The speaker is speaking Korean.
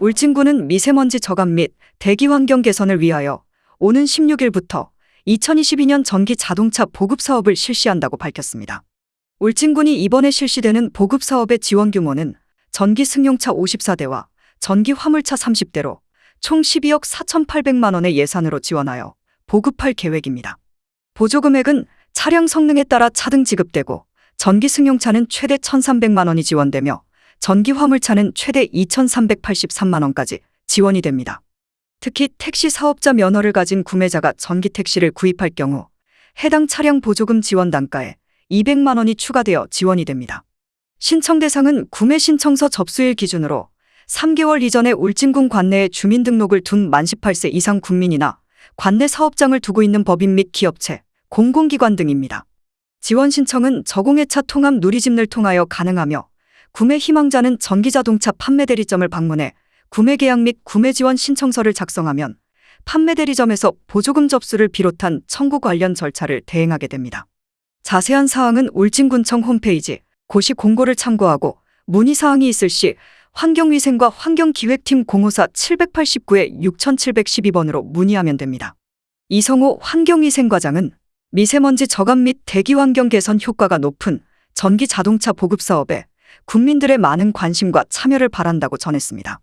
울진군은 미세먼지 저감 및 대기 환경 개선을 위하여 오는 16일부터 2022년 전기 자동차 보급 사업을 실시한다고 밝혔습니다. 울진군이 이번에 실시되는 보급 사업의 지원 규모는 전기 승용차 54대와 전기 화물차 30대로 총 12억 4,800만 원의 예산으로 지원하여 보급할 계획입니다. 보조 금액은 차량 성능에 따라 차등 지급되고 전기 승용차는 최대 1,300만 원이 지원되며 전기 화물차는 최대 2,383만 원까지 지원이 됩니다. 특히 택시 사업자 면허를 가진 구매자가 전기 택시를 구입할 경우 해당 차량 보조금 지원 단가에 200만 원이 추가되어 지원이 됩니다. 신청 대상은 구매 신청서 접수일 기준으로 3개월 이전에 울진군 관내에 주민등록을 둔 만 18세 이상 국민이나 관내 사업장을 두고 있는 법인 및 기업체, 공공기관 등입니다. 지원 신청은 저공해차 통합 누리집을 통하여 가능하며 구매 희망자는 전기자동차 판매 대리점을 방문해 구매 계약 및 구매 지원 신청서를 작성하면 판매 대리점에서 보조금 접수를 비롯한 청구 관련 절차를 대행하게 됩니다. 자세한 사항은 울진군청 홈페이지 고시 공고를 참고하고 문의 사항이 있을 시 환경위생과 환경기획팀 054-789에 6712번으로 문의하면 됩니다. 이성호 환경위생과장은 미세먼지 저감 및 대기 환경 개선 효과가 높은 전기 자동차 보급 사업에 국민들의 많은 관심과 참여를 바란다고 전했습니다.